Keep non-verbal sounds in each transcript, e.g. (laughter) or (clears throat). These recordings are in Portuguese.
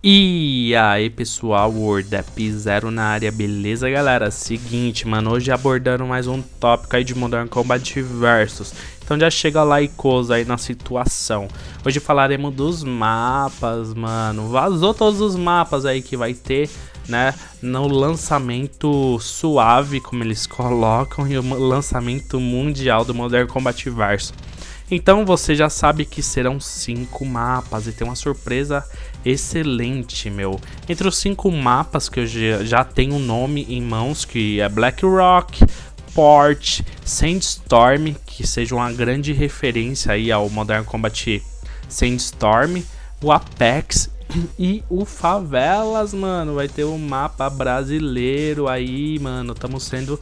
E aí pessoal, WordApp Zero na área, beleza galera? Seguinte, mano, hoje abordando mais um tópico aí de Modern Combat Versus Então já chega lá e coisa aí na situação Hoje falaremos dos mapas, mano Vazou todos os mapas aí que vai ter, né? No lançamento suave, como eles (laughs) colocam E o lançamento mundial do Modern Combat Versus então você já sabe que serão cinco mapas e tem uma surpresa excelente, meu. Entre os cinco mapas que eu já tenho um nome em mãos, que é Black Rock, Port, Sandstorm, que seja uma grande referência aí ao Modern Combat Sandstorm, o Apex (clears throat) e o Favelas, mano. Vai ter um mapa brasileiro aí, mano. Estamos sendo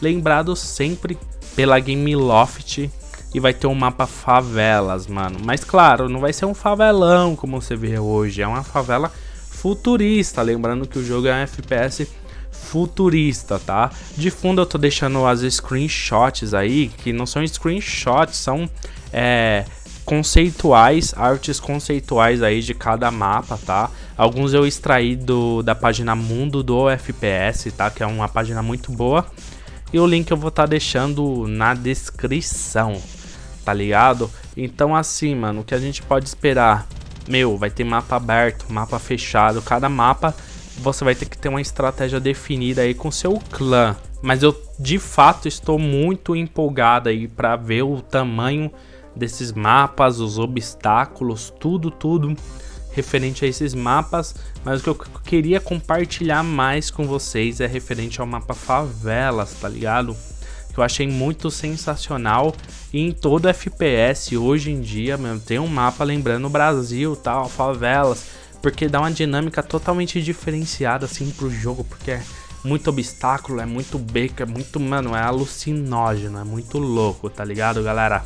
lembrados sempre pela Gameloft e vai ter um mapa favelas, mano. Mas claro, não vai ser um favelão como você vê hoje, é uma favela futurista, lembrando que o jogo é um FPS futurista, tá? De fundo eu tô deixando as screenshots aí, que não são screenshots, são é, conceituais, artes conceituais aí de cada mapa, tá? Alguns eu extraí do, da página Mundo do FPS, tá? Que é uma página muito boa. E o link eu vou estar tá deixando na descrição, tá ligado? Então assim, mano, o que a gente pode esperar? Meu, vai ter mapa aberto, mapa fechado, cada mapa você vai ter que ter uma estratégia definida aí com seu clã. Mas eu de fato estou muito empolgado aí para ver o tamanho desses mapas, os obstáculos, tudo, tudo referente a esses mapas, mas o que eu queria compartilhar mais com vocês é referente ao mapa favelas, tá ligado? Que eu achei muito sensacional. E em todo FPS hoje em dia, mesmo, tem um mapa lembrando o Brasil, tal, favelas, porque dá uma dinâmica totalmente diferenciada assim pro jogo, porque é muito obstáculo, é muito beco, é muito, mano, é alucinógeno, é muito louco, tá ligado, galera?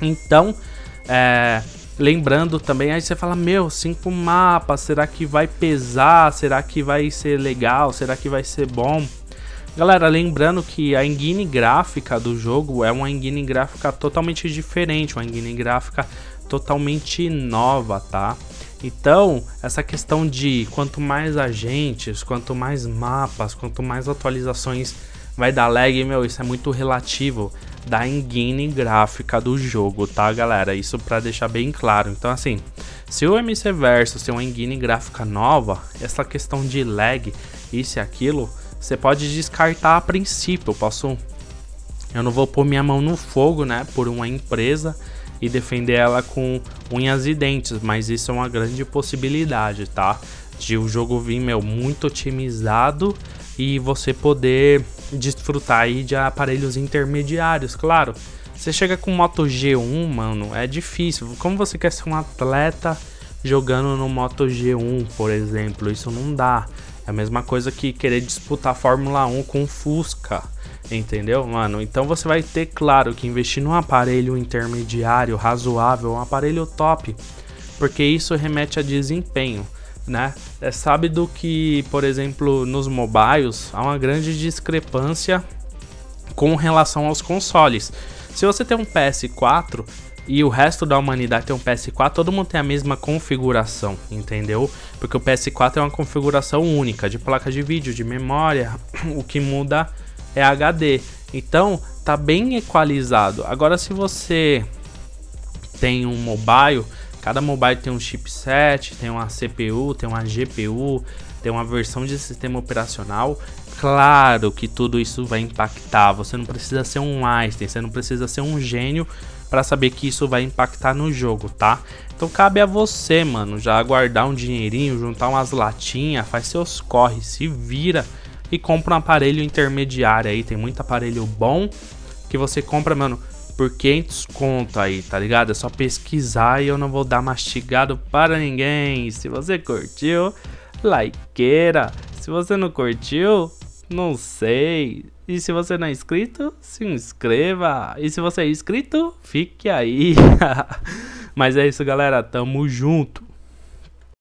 Então, é, lembrando também, aí você fala, meu, cinco mapas, será que vai pesar? Será que vai ser legal? Será que vai ser bom? Galera, lembrando que a engine gráfica do jogo é uma engine gráfica totalmente diferente, uma engine gráfica totalmente nova, tá? Então, essa questão de quanto mais agentes, quanto mais mapas, quanto mais atualizações vai dar lag, meu, isso é muito relativo da engine gráfica do jogo, tá, galera? Isso para deixar bem claro. Então, assim, se o MC Versus tem uma engine gráfica nova, essa questão de lag, isso e aquilo, você pode descartar a princípio. Posso. Eu não vou pôr minha mão no fogo, né? Por uma empresa e defender ela com unhas e dentes, mas isso é uma grande possibilidade, tá? De o jogo vir, meu, muito otimizado e você poder desfrutar aí de aparelhos intermediários, claro. Você chega com Moto G1, mano, é difícil. Como você quer ser um atleta jogando no Moto G1, por exemplo? Isso não dá. É a mesma coisa que querer disputar Fórmula 1 com Fusca, entendeu, mano? Então você vai ter, claro, que investir num aparelho intermediário, razoável, um aparelho top, porque isso remete a desempenho, né? É sábado que, por exemplo, nos mobiles há uma grande discrepância com relação aos consoles. Se você tem um PS4, e o resto da humanidade tem um PS4, todo mundo tem a mesma configuração, entendeu? Porque o PS4 é uma configuração única de placa de vídeo, de memória, (clears throat) o que muda é HD. Então, tá bem equalizado. Agora se você tem um mobile, cada mobile tem um chipset, tem uma CPU, tem uma GPU, tem uma versão de sistema operacional. Claro que tudo isso vai impactar. Você não precisa ser um Einstein, você não precisa ser um gênio para saber que isso vai impactar no jogo, tá? Então cabe a você, mano, já guardar um dinheirinho, juntar umas latinhas, faz seus corre, se vira e compra um aparelho intermediário aí. Tem muito aparelho bom que você compra, mano, por 500 conto aí, tá ligado? É só pesquisar e eu não vou dar mastigado para ninguém. Se você curtiu, likeira. Se você não curtiu, não sei. E se você não é inscrito, se inscreva. E se você é inscrito, fique aí. (laughs) Mas é isso, galera. Tamo junto.